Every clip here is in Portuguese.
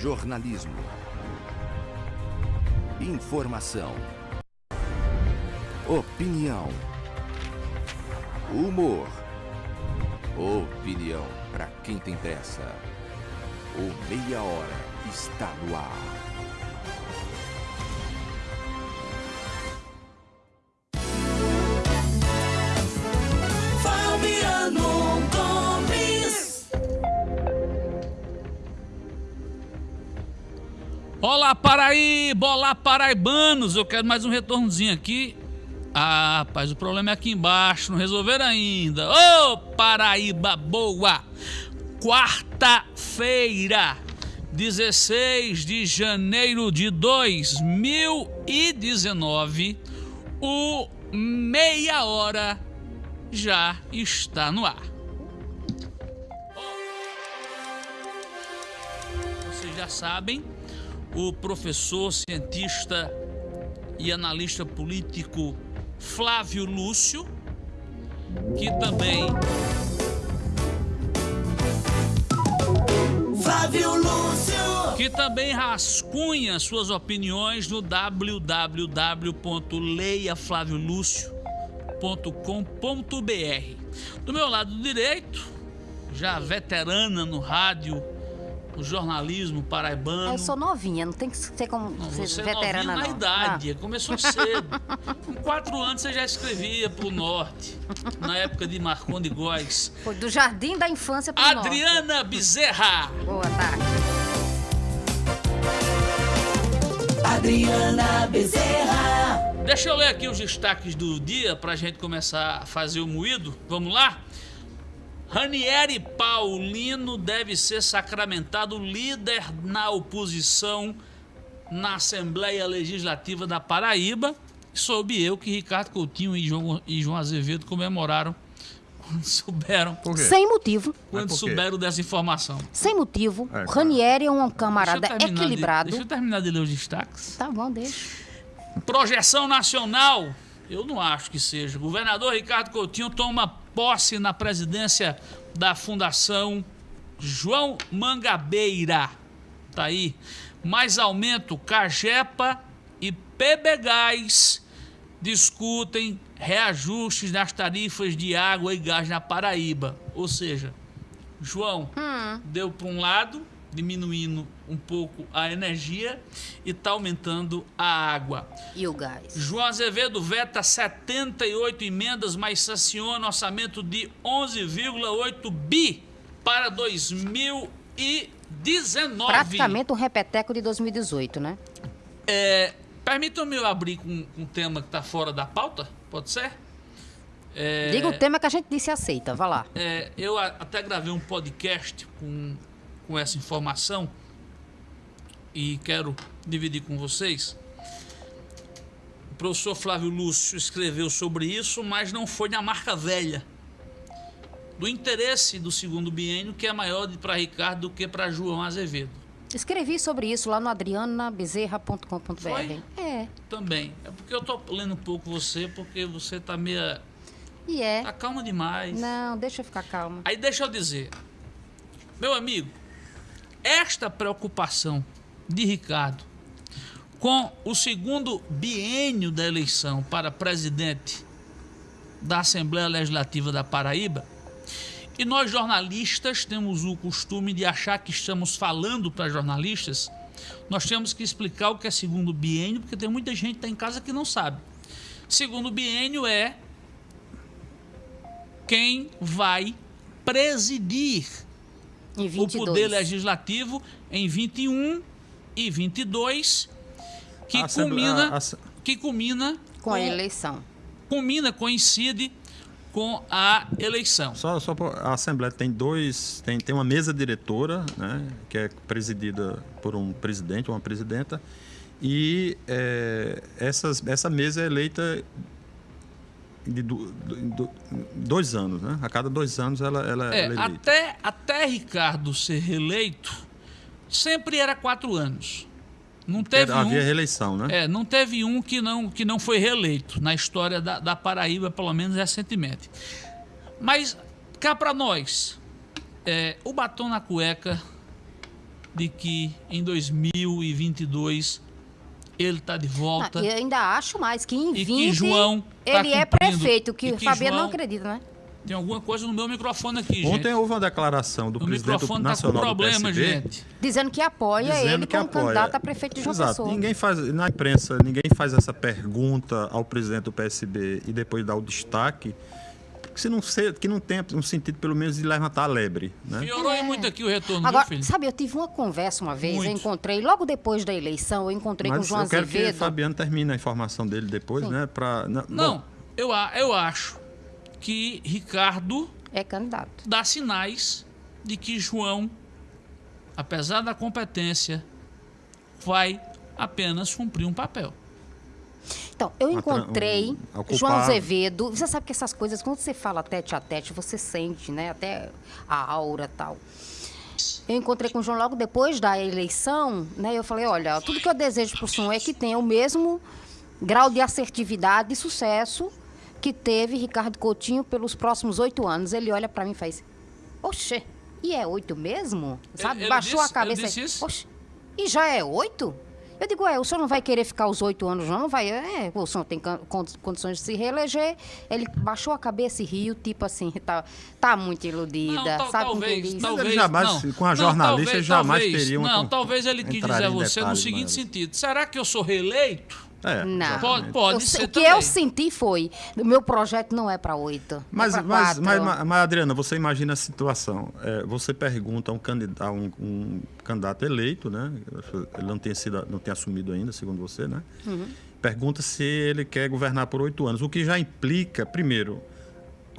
Jornalismo. Informação. Opinião. Humor. Opinião para quem tem pressa. O Meia Hora está no ar. Olá, Paraíba! Olá, paraibanos! Eu quero mais um retornozinho aqui. Ah, rapaz, o problema é aqui embaixo, não resolveram ainda. Ô, Paraíba boa! Quarta-feira, 16 de janeiro de 2019, o Meia Hora já está no ar. Vocês já sabem, o professor, cientista e analista político Flávio Lúcio, que também Flávio Lúcio. que também rascunha suas opiniões no www.leiaflaviolucio.com.br. Do meu lado direito, já veterana no rádio, no jornalismo paraibano. Eu sou novinha, não tem que ser como Não, ser você é veterana, novinha não. na idade, começou cedo. Com quatro anos você já escrevia pro norte, na época de Marconde Góes. Ah, foi do jardim da infância pro norte. Adriana Bezerra. Boa tarde. Adriana Bezerra. Deixa eu ler aqui os destaques do dia pra gente começar a fazer o moído. Vamos lá? Ranieri Paulino deve ser sacramentado líder na oposição na Assembleia Legislativa da Paraíba. Soube eu que Ricardo Coutinho e João, e João Azevedo comemoraram quando souberam, Por quê? Sem motivo, quando souberam dessa informação. sem motivo. É, claro. Ranieri é um Deixa camarada terminar de- equilibrado. deixa eu terminar de ler os destaques. Tá bom, deixa. Projeção nacional, eu não acho que seja. Governador Ricardo Coutinho toma posse na presidência da Fundação João Mangabeira. Tá aí. Mais aumento, Cagepa e PB Gás discutem reajustes nas tarifas de água e gás na Paraíba. Ou seja, João deu para um lado, diminuindo um pouco a energia e está aumentando a água. E o gás? João Azevedo veta 78 emendas, mas sanciona orçamento de 11,8 bi para 2019. Praticamente um repeteco de 2018, né? É, Permitam-me eu abrir com um tema que está fora da pauta, pode ser? É, Diga o tema que a gente disse aceita, vá lá. É, eu até gravei um podcast com, com essa informação e quero dividir com vocês. O professor Flávio Lúcio escreveu sobre isso, mas não foi na marca velha. Do interesse do segundo biênio, que é maior para Ricardo do que para João Azevedo. Escrevi sobre isso lá no adrianabezerra.com.br. É, Também. É porque eu tô lendo um pouco você, porque você tá meia. e é. tá calma demais. Não, deixa eu ficar calma. Aí deixa eu dizer, meu amigo, esta preocupação de Ricardo com o segundo biênio da eleição para presidente da Assembleia Legislativa da Paraíba, e nós jornalistas temos o costume de achar que estamos falando para jornalistas, nós temos que explicar o que é segundo biênio, porque tem muita gente que está em casa que não sabe. Segundo biênio é quem vai presidir o 22. poder legislativo em 21 e 22, que A culmina, a- a- que culmina Com a eleição. culmina, coincide com a eleição. Só, só a Assembleia tem dois, tem, tem uma mesa diretora, né, que é presidida por um presidente, uma presidenta, e é, essas, essa mesa é eleita de du- du- dois anos, né? A cada dois anos ela, ela, É, ela é eleita. até, até Ricardo ser reeleito, sempre era quatro anos. Não teve Havia um, reeleição, né? É, não teve um que não, que não foi reeleito na história da, da Paraíba, pelo menos recentemente. Mas cá para nós, é, o batom na cueca de que em 2022 ele está de volta. Ah, e ainda acho mais que em E 20 que João tá ele é prefeito, que o que Fabiano João- não acredita, né? Tem alguma coisa no meu microfone aqui, Ontem gente. houve uma declaração do O presidente microfone tá com nacional problema, do PSB, gente. Dizendo que apoia dizendo ele que como apoia. candidato a prefeito de João Exato. Pessoa. Ninguém faz na imprensa, ninguém faz essa pergunta ao presidente do PSB e depois dá o destaque, que se não ser, que não tem um sentido pelo menos de levantar a lebre, né? Piorou aí muito aqui o retorno, Agora, viu, filho? sabe, eu tive uma conversa uma vez, eu encontrei, logo depois da eleição, eu encontrei com o Mas João eu quero que o Azevedo. Fabiano termine a informação dele depois, né? Pra, na- Não, bom, eu, eu acho que Ricardo É candidato. dá sinais de que João, apesar da competência, vai apenas cumprir um papel. Então, eu encontrei um- João Azevedo. Você sabe que essas coisas, quando você fala tete a tete, você sente, né? Até a aura e tal. Eu encontrei com o João logo depois da eleição, né? Eu falei, olha, tudo que eu desejo para o senhor é que tenha o mesmo grau de assertividade e sucesso que teve Ricardo Coutinho pelos próximos oito anos. Ele olha para mim e faz, oxê, e é oito mesmo? Sabe? ele Baixou disse- a cabeça ele disse e, isso? e já é oito? Eu digo, é, o senhor não vai querer ficar os oito anos, não? Não vai. É, o senhor tem condições de se reeleger. Ele baixou a cabeça e riu, tipo assim, tá, tá muito iludida. Não, sabe com talvez, talvez, ele jamais, não. com a Não, jornalista, talvez, ele jamais talvez, teria uma Não, talvez ele quis dizer a você no seguinte maiores. sentido. Será que eu sou reeleito? É, Não. Pode, pode Eu o que também. eu senti foi, o meu projeto não é para oito. Mas, é mas, mas, mas, mas, Adriana, você imagina a situação. É, você pergunta a um candidato, um, um candidato eleito, né? Ele não tem, sido, não tem assumido ainda, segundo você, né? Uhum. Pergunta se ele quer governar por oito anos. O que já implica, primeiro,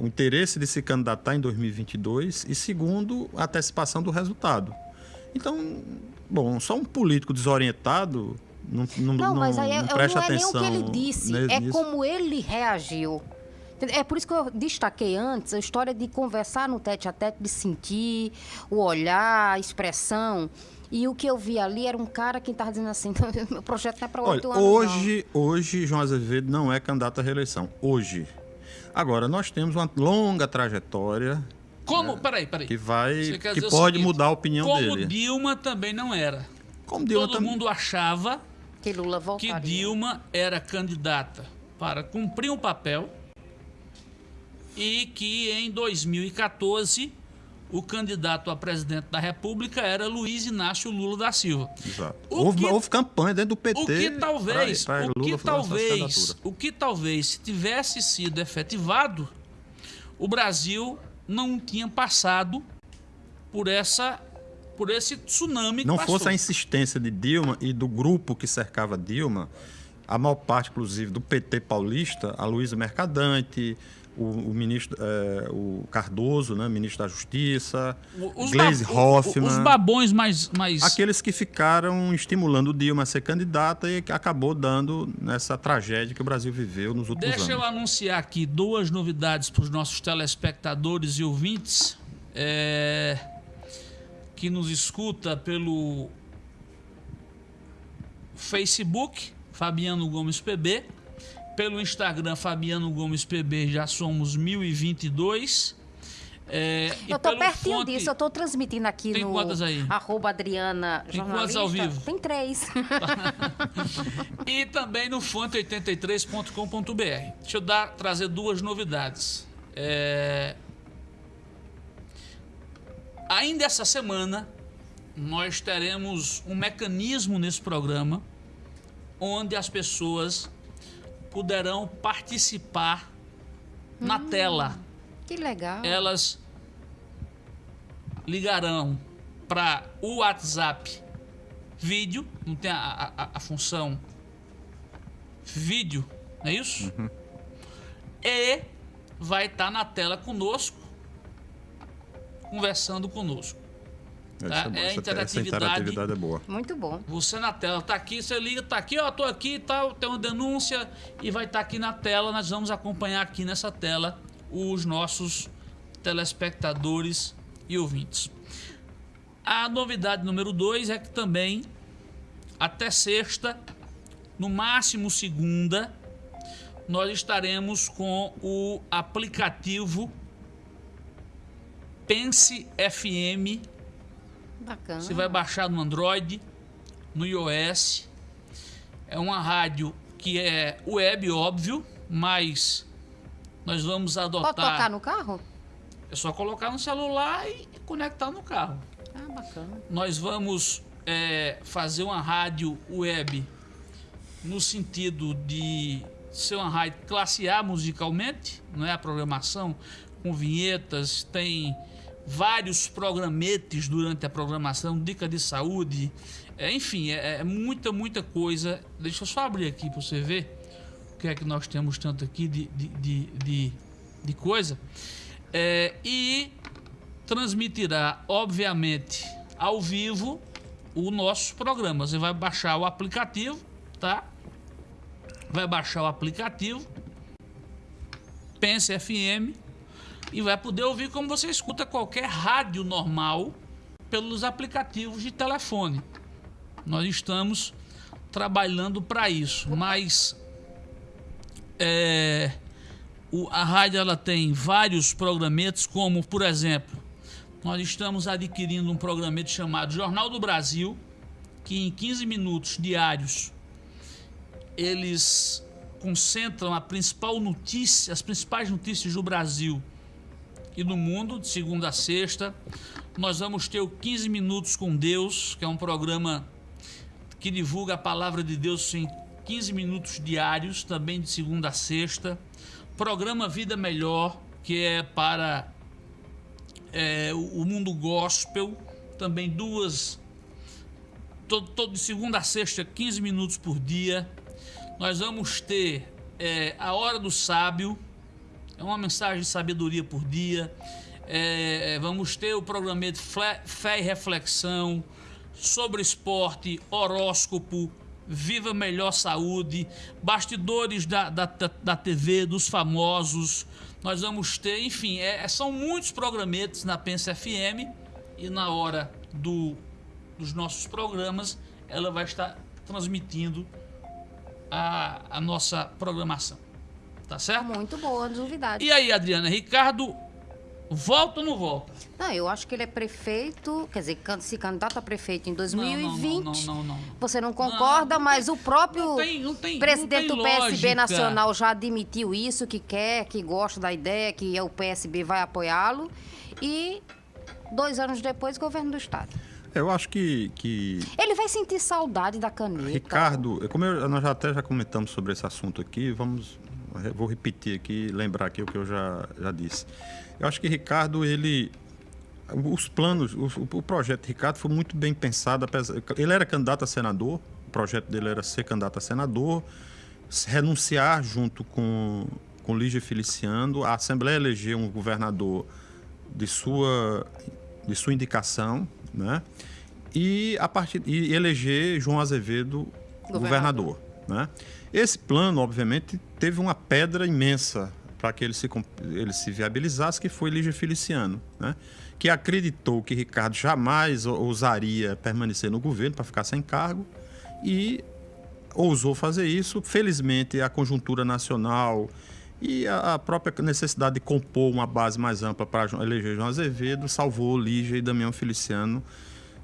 o interesse de se candidatar em 2022 e, segundo, a antecipação do resultado. Então, bom, só um político desorientado não, não, Não, mas aí não é- presta não é nem o atenção. que ele disse, é nisso. como ele reagiu. É por isso que eu destaquei antes a história de conversar no tete a tete, de sentir o olhar, a expressão. E o que eu vi ali era um cara que estava dizendo assim: meu projeto não é para oito anos. não." hoje, hoje João Azevedo não é candidato à reeleição. Hoje. Agora, nós temos uma longa trajetória Como? Peraí, peraí. É. que vai. Que pode seguinte, mudar a opinião como dele. Dilma também não era. Como Dilma Todo tam- mundo achava Que Lula que voltaria. Dilma era candidata para cumprir um papel e que em 2014 o candidato a presidente da República era Luiz Inácio Lula da Silva. Exato. O Houve, que- houve campanha dentro do PT. O que talvez, pra- pra o que talvez, o que talvez se tivesse sido efetivado, o Brasil não tinha passado por essa por esse tsunami que Não passou. fosse a insistência de Dilma e do grupo que cercava Dilma, a maior parte, inclusive, do PT paulista, a Luísa Mercadante, o, o ministro eh, o Cardoso, né, ministro da Justiça, O- os Gleisi o- o- Hoffmann. Os babões mais mais Aqueles que ficaram estimulando Dilma a ser candidata e que acabou dando nessa tragédia que o Brasil viveu nos últimos Deixa eu anos. anunciar aqui duas novidades para os nossos telespectadores e ouvintes é, que nos escuta pelo Facebook, Fabiano Gomes PB, pelo Instagram, Fabiano Gomes PB, já somos 1022. É, Eu pelo pertinho fonte- disso, eu tô transmitindo aqui Tem no quantas aí? arroba Adriana Tem quantas ao vivo? Tem três. e também no fonte83.com.br. Deixa eu dar, trazer duas novidades. É, Ainda essa semana, nós teremos um mecanismo nesse programa onde as pessoas poderão participar na tela. que legal. Elas ligarão para o WhatsApp vídeo, não tem a, a- a função vídeo, não é isso? E vai estar na tela conosco, conversando conosco. Isso tá? bom, É a essa- interatividade. Essa interatividade é boa. Muito bom. Você na tela, tá aqui, você liga, tá aqui, ó, tô aqui e tal, tem uma denúncia e vai estar aqui na tela, nós vamos acompanhar aqui nessa tela os nossos telespectadores e ouvintes. A novidade número dois é que também até sexta, no máximo segunda, nós estaremos com o aplicativo Pense FM. Bacana. Você vai baixar no Android, no iOS. É uma rádio que é web, óbvio, mas nós vamos adotar. Pode tocar no carro? É só colocar no celular e conectar no carro. Ah, bacana. Nós vamos é, fazer uma rádio web no sentido de rádio classe A musicalmente, não é a programação com vinhetas, tem vários programetes durante a programação, dica de saúde, é, enfim, é, é muita, muita coisa. Deixa eu só abrir aqui para você ver o que é que nós temos tanto aqui de, de, de, de, de coisa. É, e transmitirá, obviamente, ao vivo o nosso programa. Você vai baixar o aplicativo, tá? Vai baixar o aplicativo Pense FM e vai poder ouvir como você escuta qualquer rádio normal pelos aplicativos de telefone. Nós estamos trabalhando para isso, mas é, o- a rádio ela tem vários programetes, como por exemplo, nós estamos adquirindo um programete chamado Jornal do Brasil, que em 15 minutos diários eles concentram a principal notícia, as principais notícias do Brasil e do mundo, de segunda a sexta. Nós vamos ter o 15 Minutos com Deus, que é um programa que divulga a palavra de Deus em 15 minutos diários, também de segunda a sexta. Programa Vida Melhor, que é para é, o mundo gospel, também duas, todo, todo de segunda a sexta, 15 minutos por dia. Nós vamos ter é, a Hora do Sábio, é uma mensagem de sabedoria por dia. É, vamos ter o programa de Fé e Reflexão sobre esporte, horóscopo, Viva Melhor Saúde, bastidores da, da, da, TV, dos famosos. Nós vamos ter, enfim, é- são muitos programetes na Pensa FM e na hora do, dos nossos programas ela vai estar transmitindo a, a nossa programação. Tá certo? Muito boa, novidade. E aí, Adriana, Ricardo, volta ou não volta? Não, eu acho que ele é prefeito, quer dizer, se candidato a prefeito em 2020. Não, não, não, não, não. Você não concorda, mas o próprio presidente do PSB. Nacional já admitiu isso, que quer, que gosta da ideia, que o PSB vai apoiá-lo. E dois anos depois, governo do Estado. Eu acho que, que Ele vai sentir saudade da caneta. Ricardo, como eu- nós já até já comentamos sobre esse assunto aqui, vamos, vou repetir aqui, lembrar aqui o que eu já, já disse. Eu acho que Ricardo, ele, os planos, o, o projeto de Ricardo foi muito bem pensado. apesar- Ele era candidato a senador, o projeto dele era ser candidato a senador, se renunciar junto com, com Lígia Feliciano, a Assembleia eleger um governador de sua, de sua indicação, né? E a partir e eleger João Azevedo governador, né? Esse plano, obviamente, teve uma pedra imensa para que ele se ele se viabilizasse, que foi Lígia Feliciano, né? Que acreditou que Ricardo jamais ou- ousaria permanecer no governo para ficar sem cargo e ousou fazer isso. Felizmente, a conjuntura nacional e a a própria necessidade de compor uma base mais ampla para eleger João Azevedo salvou Lígia e Damião Feliciano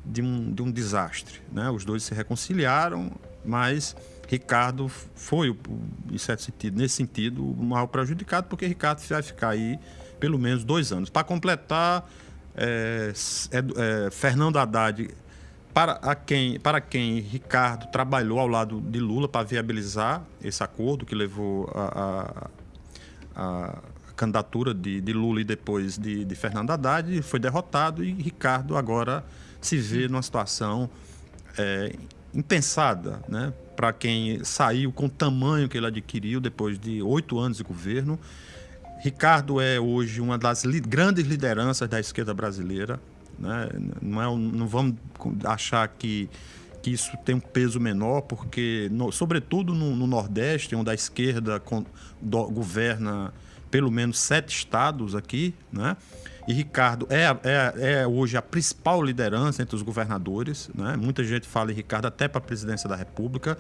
de um, de um desastre. Né? Os dois se reconciliaram, mas Ricardo foi, em certo sentido, nesse sentido, o maior prejudicado, porque Ricardo vai ficar aí pelo menos dois anos. Para completar, é, é, é, Fernando Haddad para, a quem, para quem Ricardo trabalhou ao lado de Lula para viabilizar esse acordo que levou a, a- candidatura de, de Lula e depois de, de Fernando Haddad, foi derrotado e Ricardo agora se vê numa situação é, impensada, né? Para quem saiu com o tamanho que ele adquiriu depois de oito anos de governo. Ricardo é hoje uma das li- grandes lideranças da esquerda brasileira. Né? Não, é não vamos achar que, que isso tem um peso menor, porque, no- sobretudo no, no Nordeste, onde a esquerda do- governa pelo menos sete estados aqui, né? E Ricardo é, é, é hoje a principal liderança entre os governadores. Né? Muita gente fala em Ricardo até para a presidência da República.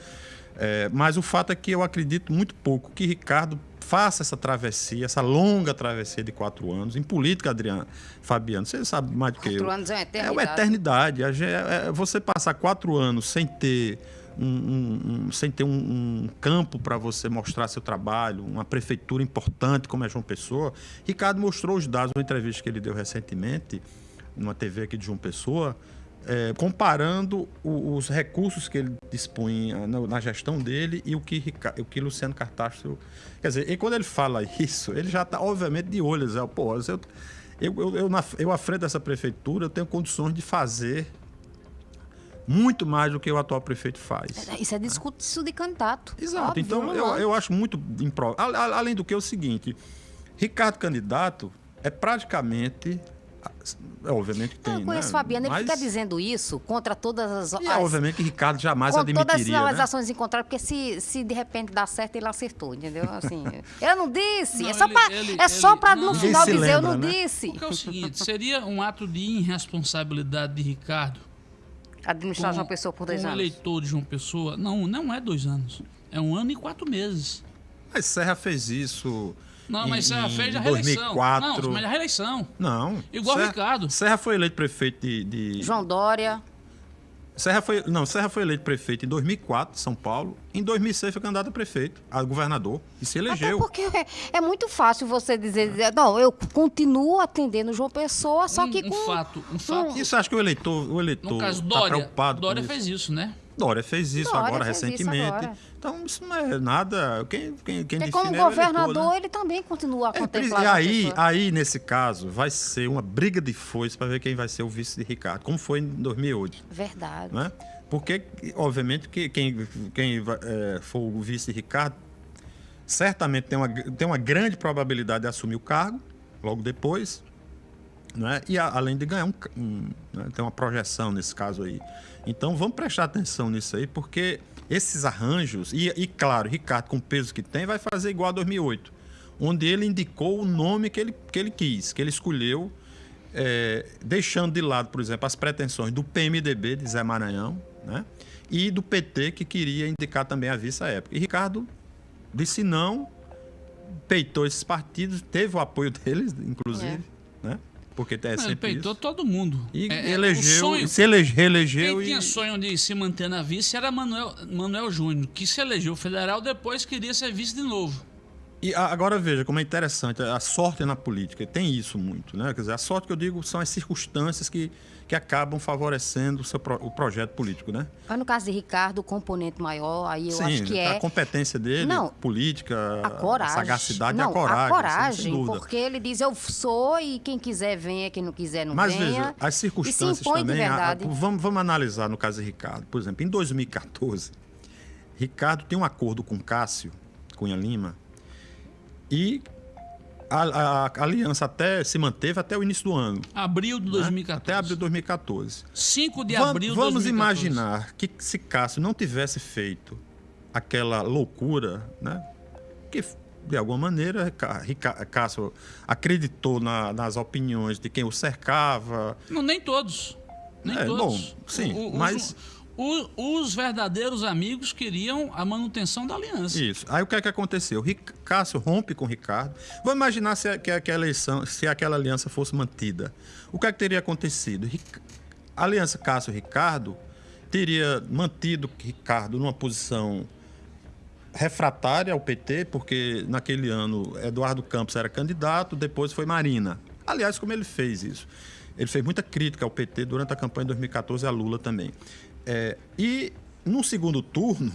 É, mas o fato é que eu acredito muito pouco que Ricardo faça essa travessia, essa longa travessia de quatro anos. Em política, Adriano, Fabiano, você sabe mais do que Quatro eu. anos é uma É eternidade. uma eternidade. Gen- é- você passar quatro anos sem ter um, um- um- sem ter um, um campo para você mostrar seu trabalho, uma prefeitura importante como é João Pessoa. Ricardo mostrou os dados numa entrevista que ele deu recentemente, numa TV aqui de João Pessoa, é, comparando o- os recursos que ele dispunha na, na gestão dele e o que, o que Luciano Cartacho. Quer dizer, e quando ele fala isso, ele já está, obviamente, de olho. Zé. Pô, eu, eu, eu, eu, na, eu, à frente dessa prefeitura, eu tenho condições de fazer muito mais do que o atual prefeito faz. Isso é discurso de candidato. Exato. Óbvio, então, eu, eu acho muito impro... A- a- Além do que é o seguinte, Ricardo candidato é praticamente... É, obviamente que tem, Eu conheço né? Fabiano, ele Mas- fica dizendo isso contra todas as. E é as- obviamente que Ricardo jamais com todas as admitiria, né? contrário, porque se, se de repente dá certo, ele acertou, entendeu? Assim, eu não disse. Não, é só ele- pra, ele- é só ele- pra não. no final dizer eu lembra, não né? Porque disse. é o seguinte, seria um ato de irresponsabilidade de Ricardo Administrar João Pessoa por dois anos. eleitor de João Pessoa. Não, não é dois anos. É um ano e quatro meses. Mas Serra fez isso Não, mas Serra fez a reeleição. 2004. Não, mas a reeleição. Não. Igual Serra, Ricardo. Serra foi eleito prefeito de... de- João Dória. Serra foi, não, Serra foi eleito prefeito em 2004, São Paulo. Em 2006 foi candidato a prefeito, a governador, e se Até elegeu. porque é, é muito fácil você dizer, dizer, não, eu continuo atendendo João Pessoa, só um, que um com... fato, um fato. Isso acho que o eleitor, o eleitor no caso, tá Dória, preocupado Dória com isso. fez isso, né? Dória fez isso Dória agora, fez isso recentemente. agora. Então, isso não é nada. Quem, quem, quem Porque como é o eleitor, governador, né? ele também continua a É, contemplar e aí, aí, nesse caso, vai ser uma briga de foice para ver quem vai ser o vice de Ricardo, como foi em 2008. Verdade. Né? Porque, obviamente, que quem, quem é, for o vice de Ricardo certamente tem uma, tem uma grande probabilidade de assumir o cargo logo depois, né? e a- além de ganhar um, um né? tem uma projeção nesse caso aí. Então vamos prestar atenção nisso aí, porque esses arranjos, e, e claro, Ricardo, com o peso que tem, vai fazer igual a 2008, onde ele indicou o nome que ele, que ele quis, que ele escolheu, é, deixando de lado, por exemplo, as pretensões do PMDB de Zé Maranhão, né? e do PT, que queria indicar também a vice à época. E Ricardo disse não, peitou esses partidos, teve o apoio deles, inclusive, né? Porque é Ele sempre peitou isso. todo mundo. E É, é, o elegeu, sonho- se elege, reelegeu Quem e... tinha sonho de se manter na vice era Manuel, Manuel Júnior, que se elegeu federal, depois queria ser vice de novo. E a- agora veja como é interessante, a sorte na política, tem isso muito, né? Quer dizer, a sorte que eu digo são as circunstâncias que, que acabam favorecendo o, seu pro- o projeto político, né? Mas no caso de Ricardo, o componente maior, aí eu Sim, acho que a é competência dele, Não, política, a coragem. sagacidade não, e a coragem. A coragem, dúvida. porque ele diz eu sou e quem quiser venha, quem não quiser não Mas venha. veja, as circunstâncias também. a- a- vamos, vamos analisar no caso de Ricardo. Por exemplo, em 2014, Ricardo tem um acordo com Cássio Cunha Lima e a, a- a aliança até se manteve até o início do ano. Abril de né? 2014. Até abril de 2014. 5 de Vam- abril de Vamos 2014. imaginar que se Cássio não tivesse feito aquela loucura, né? Que de alguma maneira Cássio acreditou na- nas opiniões de quem o cercava, Não, nem todos. Nem É, todos. bom, sim, os- mas- o- os verdadeiros amigos queriam a manutenção da aliança. Isso. Aí o que é que aconteceu? Ric- Cássio rompe com Ricardo. Vamos imaginar se, a- que aquela eleição, se aquela aliança fosse mantida. O que é que teria acontecido? A aliança Cássio-Ricardo teria mantido Ricardo numa posição refratária ao PT, porque naquele ano Eduardo Campos era candidato, depois foi Marina. Aliás, como ele fez isso? Ele fez muita crítica ao PT durante a campanha de 2014 e a Lula também. É, e no segundo turno,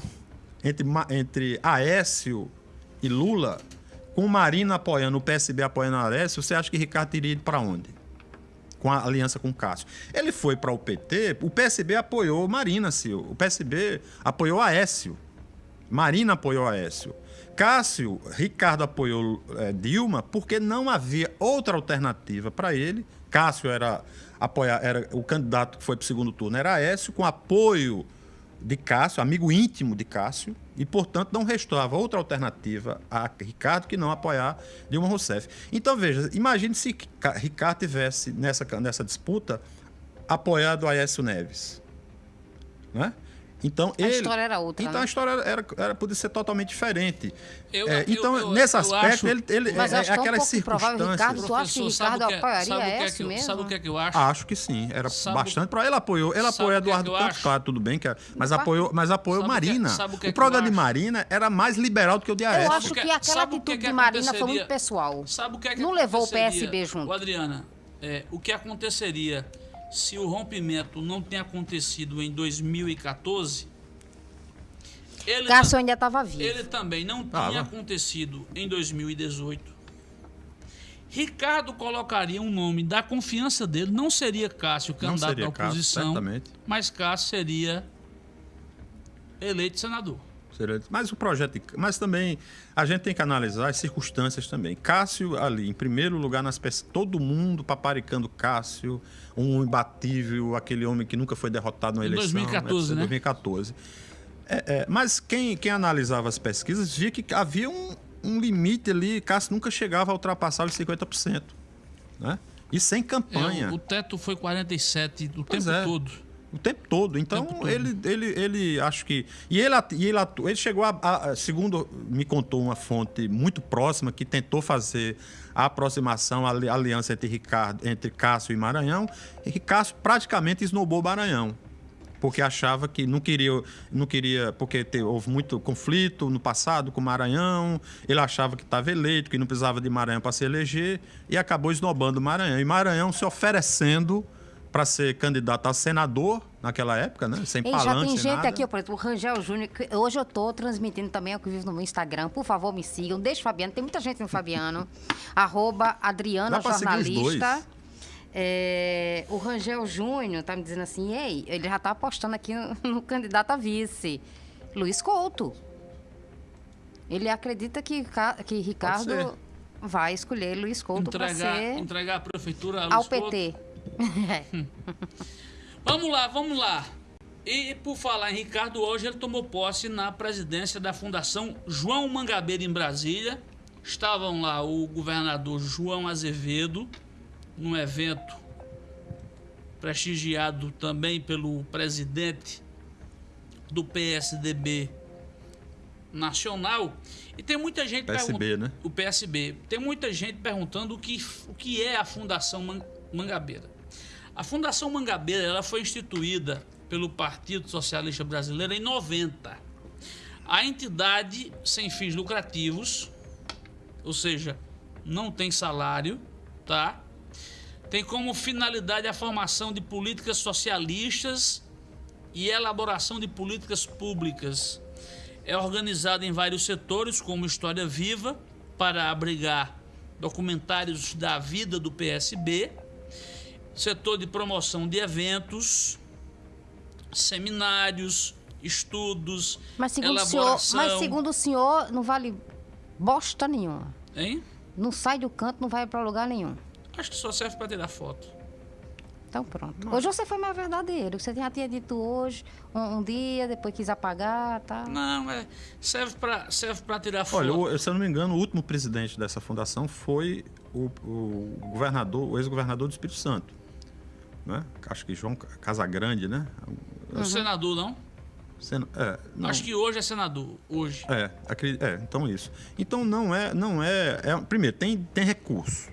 entre, entre Aécio e Lula, com Marina apoiando, o PSB apoiando Aécio, você acha que Ricardo teria ido para onde? com a aliança com Cássio. Ele foi para o PT, o PSB apoiou Marina, Sil. O PSB apoiou Aécio. Marina apoiou Aécio. Cássio, Ricardo apoiou eh, Dilma porque não havia outra alternativa para ele. Cássio era apoiar, era o candidato que foi para o segundo turno era Aécio, com apoio de Cássio, amigo íntimo de Cássio, e, portanto, não restava outra alternativa a Ricardo que não apoiar Dilma Rousseff. Então, veja, imagine se Ca- Ricardo tivesse, nessa, nessa disputa, apoiado Aécio Neves. Né? Então, A ele, história era outra, Então né? a história era, era, podia ser totalmente diferente. Eu- É, eu- então, eu- nesse eu aspecto, acho- ele, ele Mas é, acho que é um aquelas improvável, circunstâncias. Ricardo, tu acha que Ricardo o que é- apoiaria sabe o que é essa que eu- mesmo? Sabe o que é que eu acho? Acho que sim, era Sabe bastante ele apoiou, ele apoiou que é Eduardo que eu Campos, acho? claro, tudo bem que é- mas Opa. apoiou, mas apoiou Sabe é- Marina. sabe o que é o que eu programa de acho? Marina era mais liberal do que o de Eu Aécio. acho o que que- aquela atitude de Marina foi muito pessoal. Sabe o que é que Não levou o? PSB junto. Adriana, é, o que aconteceria se o rompimento não tem acontecido em 2014? Ele, Cássio ainda estava vivo. ele também não Tava. tinha acontecido em 2018. Ricardo colocaria um nome da confiança dele, não seria Cássio candidato à Cássio, oposição, certamente. mas Cássio seria eleito senador. Mas o projeto, de- mas também a gente tem que analisar as circunstâncias também. Cássio ali, em primeiro lugar nas pesquisas, todo mundo paparicando Cássio, um imbatível, aquele homem que nunca foi derrotado na eleição. 2014, etc., né? 2014. É, é, mas quem, quem analisava as pesquisas via que havia um, um limite ali, Cássio nunca chegava a ultrapassar os 50%. Né? E sem campanha. É, o, o teto foi 47 o Pois tempo é. todo. O tempo todo. Então, tempo todo. Ele, ele, ele acho que. E ele, e ele, atu- ele chegou a, a- Segundo me contou uma fonte muito próxima que tentou fazer a aproximação, a ali- aliança entre, Ricardo, entre Cássio e Maranhão. E Cássio praticamente esnobou Maranhão. Porque achava que não queria, não queria porque houve muito conflito no passado com o Maranhão. Ele achava que estava eleito, que não precisava de Maranhão para se eleger, e acabou esnobando o Maranhão. E Maranhão se oferecendo para ser candidato a senador naquela época, né? Sem Ei, já palanque, tem sem gente nada. aqui, por exemplo, o Rangel Júnior, hoje eu tô transmitindo também ao que vivo no meu Instagram. Por favor, me sigam. Deixa o Fabiano, tem muita gente no Fabiano. Arroba Adriana Jornalista. É, o Rangel Júnior tá me dizendo assim, ei, ele já tá apostando aqui no, no candidato a vice, Luiz Couto. Ele acredita que, que. Ricardo vai escolher Luiz Couto para ser entregar a prefeitura ao Luiz Couto. Vamos lá, vamos lá. E por falar em Ricardo, hoje ele tomou posse na presidência da Fundação João Mangabeira em Brasília. Estavam lá o governador João Azevedo, num evento prestigiado também pelo presidente do PSDB nacional. E tem muita gente PSB, pergun- né? O PSB. Tem muita gente perguntando o que, o que é a Fundação Man- Mangabeira. A Fundação Mangabeira ela foi instituída pelo Partido Socialista Brasileiro em 90. A entidade sem fins lucrativos, ou seja, não tem salário, tá? Tem como finalidade a formação de políticas socialistas e elaboração de políticas públicas. É organizada em vários setores, como História Viva, para abrigar documentários da vida do PSB, setor de promoção de eventos, seminários, estudos, Mas segundo, o senhor, elaboração. mas segundo o senhor, não vale bosta nenhuma. Hein? Não sai do canto, não vai para lugar nenhum. Acho que só serve para tirar foto. Então pronto. Hoje você foi mais verdadeiro. Você já tinha dito hoje, um, um dia, depois quis apagar, tá? Não, é, serve para serve pra tirar foto. Olha, o- se eu não me engano, o último presidente dessa fundação foi o, o governador, o ex-governador do Espírito Santo. Né? Acho que João Casagrande, né? O senador, não? Sena- é, não. Acho que hoje é senador. Hoje. É, é, então isso. Então não é, não é, é- primeiro tem tem recurso,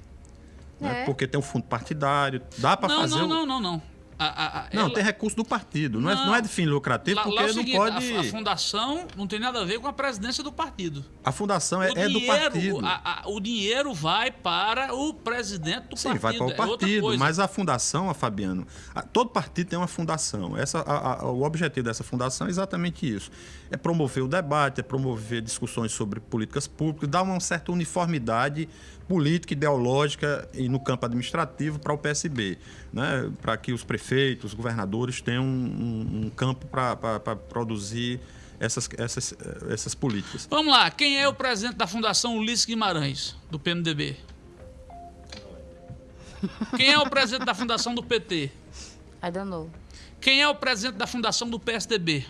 né? É. Porque tem o fundo partidário, dá para Não, fazer. não, o- não, não, não. A, a- Não, ela- tem recurso do partido, não, é, Não. não é de fim lucrativo, lá- lá porque é o não seguinte, pode. A, a fundação não tem nada a ver com a presidência do partido. A fundação é, o, é do dinheiro, partido. o dinheiro vai para o presidente do Sim, partido. vai para o é partido, coisa. mas a fundação, a Fabiano, todo partido tem uma fundação. Essa, o objetivo dessa fundação é exatamente isso: é promover o debate, é promover discussões sobre políticas públicas, dar uma certa uniformidade política, ideológica e no campo administrativo para o PSB, né? para que os prefeitos, os governadores tenham um, um- campo para produzir essas, essas, essas políticas. Vamos lá, quem é o presidente da Fundação Ulisses Guimarães, do PMDB? Quem é o presidente da Fundação do PT? I don't know. Quem é o presidente da Fundação do PSDB?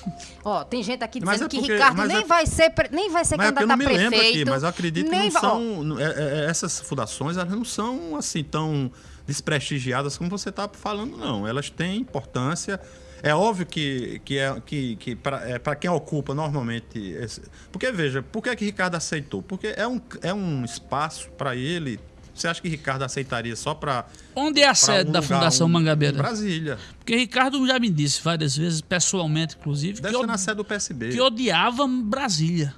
Ó, tem gente aqui dizendo é que porque- Ricardo mas nem, é- vai ser, nem vai ser é candidato não a me prefeito. lembro aqui, mas eu acredito que não vai- são. é- é- essas fundações elas não são assim tão, desprestigiadas como você está falando, não. Elas têm importância. É óbvio que, que, é, que, que para é, quem ocupa normalmente. Esse... Porque, veja, por que, que Ricardo aceitou? Porque é um, é um espaço para ele. Você acha que Ricardo aceitaria só para. Onde é a sede um da lugar, Fundação um- Mangabeira? Brasília. Porque Ricardo já me disse várias vezes, pessoalmente, inclusive, Deve que, na sede do PSB. que odiava Brasília.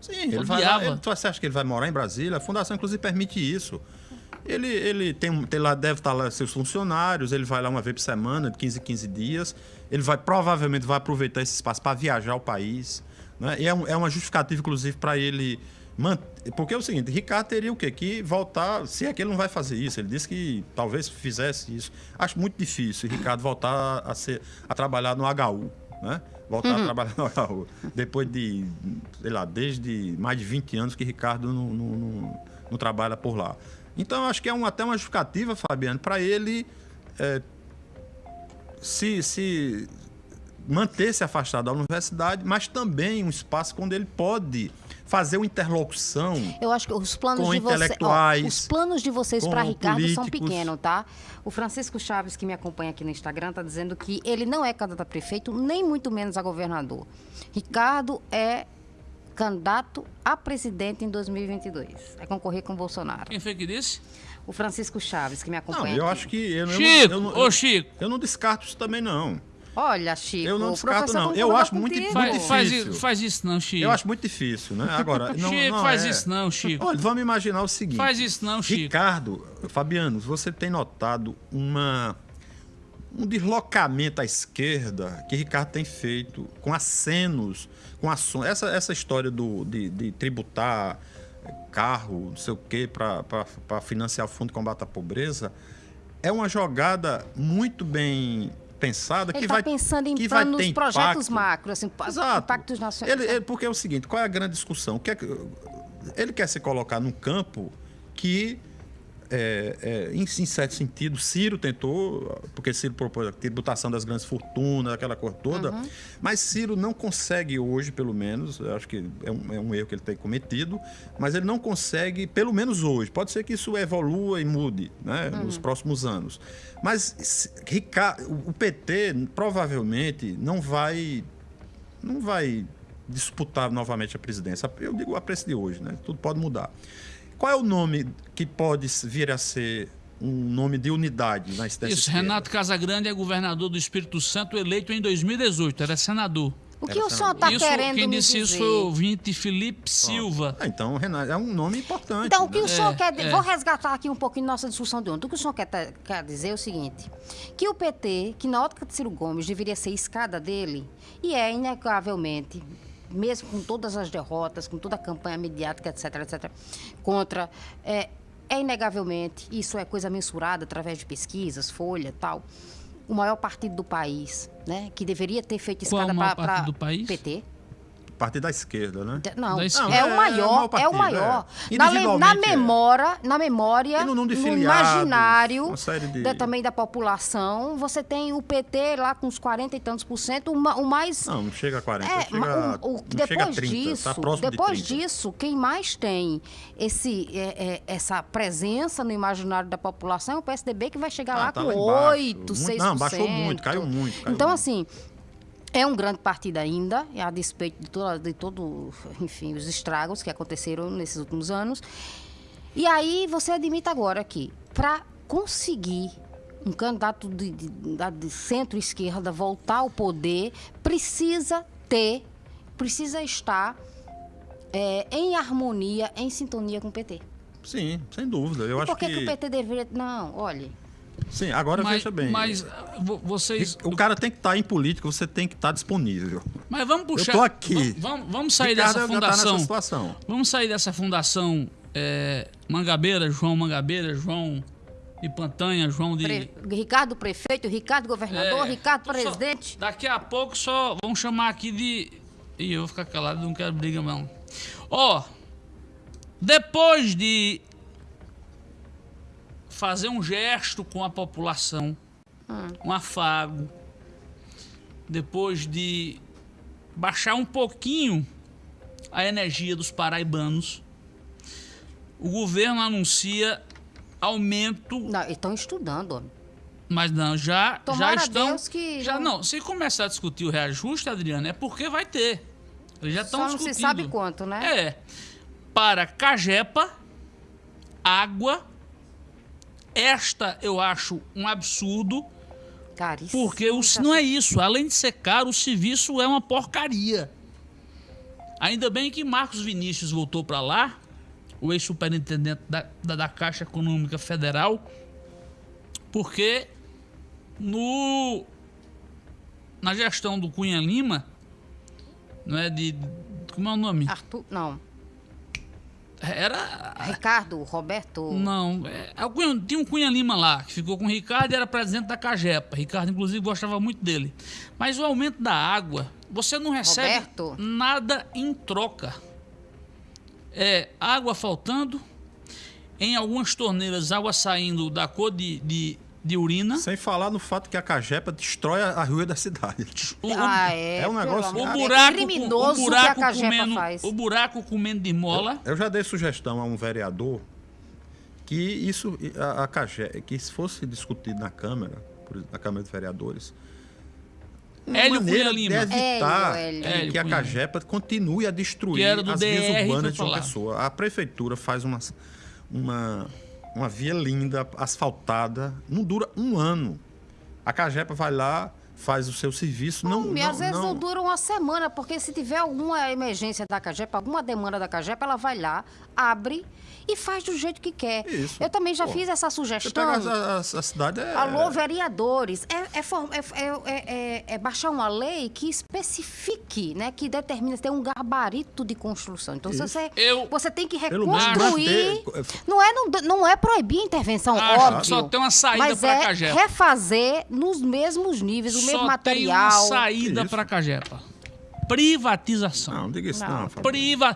Sim, ele vai Odiava. ele, você acha que ele vai morar em Brasília? A fundação, inclusive, permite isso. Ele, ele tem, tem lá, deve estar lá seus funcionários, ele vai lá uma vez por semana, de 15 em 15 dias. Ele vai provavelmente vai aproveitar esse espaço para viajar ao país. Né? E é, um- é uma justificativa, inclusive, para ele. Porque é o seguinte, Ricardo teria o quê? Que voltar. Se é que ele não vai fazer isso, ele disse que talvez fizesse isso. Acho muito difícil Ricardo voltar a, ser, a trabalhar no HU. Né? Voltar a trabalhar no HU. Depois de, sei lá, desde mais de 20 anos que Ricardo não, não, não- não trabalha por lá. Então, acho que é um, até uma justificativa, Fabiano, para ele é, se, se manter-se afastado da universidade, mas também um espaço onde ele pode fazer uma interlocução. Eu acho que os planos Com de vocês, intelectuais, os planos de vocês para Ricardo são políticos. pequenos, tá? O Francisco Chaves que me acompanha aqui no Instagram tá dizendo que ele não é candidato a prefeito, nem muito menos a governador. Ricardo é candidato a presidente em 2022. Vai concorrer com o Bolsonaro. Quem foi que disse? O Francisco Chaves que me Não, acompanha. eu aqui. acho que. Eu, não- Chico, eu não, ô Chico, eu não descarto isso também, não. Olha, Chico, Eu não descarto, não. Eu acho muito- muito faz, faz, difícil. isso, faz isso não, Chico. Eu acho muito difícil, né? Agora. Não, Chico, não faz é. isso não, Chico. Olha, vamos imaginar o seguinte. Faz isso não, Chico. Ricardo, Fabiano, você tem notado uma, um deslocamento à esquerda que Ricardo tem feito com acenos, com ações. Essa, essa história do, de, de tributar carro, não sei o quê, para financiar o Fundo de Combate à Pobreza, é uma jogada muito bem pensada Ele que está vai pensando em que vai planos, ter projetos impacto. macro, assim, Exato. impactos nacionais. Ele, ele- porque é o seguinte, qual é a grande discussão? O que é ele quer se colocar num campo que, é, é, em, em certo sentido, Ciro tentou, porque Ciro propôs a tributação das grandes fortunas, aquela coisa toda, Uhum. mas Ciro não consegue hoje, pelo menos, acho que é um, é um erro que ele tem cometido, mas ele não consegue, pelo menos hoje, pode ser que isso evolua e mude né, Uhum. nos próximos anos, mas se- Rica- o o PT provavelmente não vai não vai disputar novamente a presidência. Eu digo a preço de hoje, né? Tudo pode mudar. Qual é o nome que pode vir a ser um nome de unidade na dessa Isso, esquerda? Renato Casagrande é governador do Espírito Santo, eleito em 2018, era senador. O que o senhor está querendo quem me disse dizer? isso foi o ouvinte Felipe Silva. Ah, então, Renato, é um nome importante. Então, o que né? o senhor quer. é. Vou resgatar aqui um pouquinho nossa discussão de ontem. O que o senhor quer, quer dizer é o seguinte: que o PT, que na ótica de Ciro Gomes deveria ser escada dele, e é inegavelmente, mesmo com todas as derrotas, com toda a campanha mediática, etc., etc., contra. É, é inegavelmente, isso é coisa mensurada através de pesquisas, Folha tal, o maior partido do país, né? Que deveria ter feito Qual é o escada maior para partido do país? PT. Partido da esquerda, né? De- Não, Da é, esquerda. o Não, é- é o maior, maior é o partido, maior. é. Na, na é. memória, na memória, E no no imaginário de- da- também da população, você tem o PT lá com uns 40 e tantos por cento, o, ma- o mais... Não, não chega a 40, É, chega, o- o- não chega a depois 30, disso, tá próximo depois de 30. disso, quem mais tem esse, é, é, essa presença no imaginário da população é o PSDB, que vai chegar Ah, lá tá com lá embaixo. 8, Muito- 6%. não, baixou muito, caiu muito, caiu então, muito. assim, é um grande partido ainda, a despeito de, toda, de todo, enfim, os estragos que aconteceram nesses últimos anos. E aí você admite agora que para conseguir um candidato de, de- de centro-esquerda voltar ao poder, precisa ter, precisa estar é, em harmonia, em sintonia com o PT. Sim, sem dúvida. Eu E acho por que, que... o PT deveria. Não, olha. Sim, agora Mas, veja bem. mas vo- vocês. O cara tem que estar em política, você tem que estar disponível. Mas vamos puxar. tô aqui. Vamos, vamos- sair Ricardo dessa tá nessa fundação. situação. vamos sair dessa fundação é, Mangabeira, João Mangabeira, João de Pantanha, João de. Pre- Ricardo prefeito, Ricardo governador, É, Ricardo só- presidente. daqui a pouco só vamos chamar aqui de. Ih, eu vou ficar calado, não quero briga não. Ó, depois de fazer um gesto com a população, um afago, depois de baixar um pouquinho a energia dos paraibanos, o governo anuncia aumento, Não, estão estudando. homem. mas não, já, já estão. Deus que já não- não, se começar a discutir o reajuste, Adriano, é porque vai ter. Eles já estão Só não discutindo. se sabe quanto, né? É. Para Cagepa, água. Esta eu acho um absurdo, Caríssimo. porque o, não é isso. Além de ser caro, o serviço é uma porcaria. Ainda bem que Marcos Vinícius voltou para lá, o ex-superintendente da, da, da Caixa Econômica Federal, porque no na gestão do Cunha Lima, não é de como é o nome? Arthur, não. Era Ricardo, Roberto. Não, é, é tinha um Cunha Lima lá, que ficou com o Ricardo e era presidente da Cagepa. Ricardo, inclusive, gostava muito dele. Mas o aumento da água, você não recebe Roberto. nada em troca. É água faltando, em algumas torneiras, água saindo da cor de, de, de urina. Sem falar no fato que a Cagepa destrói a, a rua da cidade. O, Ah, é. É um negócio- o buraco, é criminoso o buraco que a Cagepa comendo, faz. o buraco comendo de mola. Eu já dei sugestão a um vereador que isso, a, a Cage- que se fosse discutido na Câmara, por- na Câmara de Vereadores, uma Hélio maneira Cunha Lima. de evitar Hélio, que- Hélio que a. Cagepa continue a destruir as DR, vias urbanas de falar. Pessoa. A prefeitura faz uma, uma, uma via linda, asfaltada, não dura um ano. A Cagepa vai lá, faz o seu serviço, não, não, às vezes não não- dura uma semana, porque se tiver alguma emergência da Cagepa, alguma demanda da Cagepa, ela vai lá, abre e faz do jeito que quer. Isso. Eu também já Pô, fiz essa sugestão. a, a- a cidade é... Alô, vereadores, é, é é- é- é- é- é baixar uma lei que especifique, né, que determina, tem um gabarito de construção. Então, Isso. você, Eu- você tem que reconstruir. Não é, não, não é proibir a intervenção, Acho, óbvio. só tem uma saída mas pra é Cagepa. refazer nos mesmos níveis, o mesmo Só tem uma material. saída para Cagepa. Privatização. Não, não diga isso Não. não. Priva...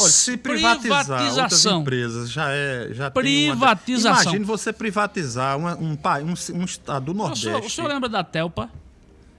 Olha, se privatizar outras privatização. empresas já é já tem uma- Privatização. Imagine você privatizar uma- um, um, um estado do O Nordeste. senhor, o senhor lembra da Telpa?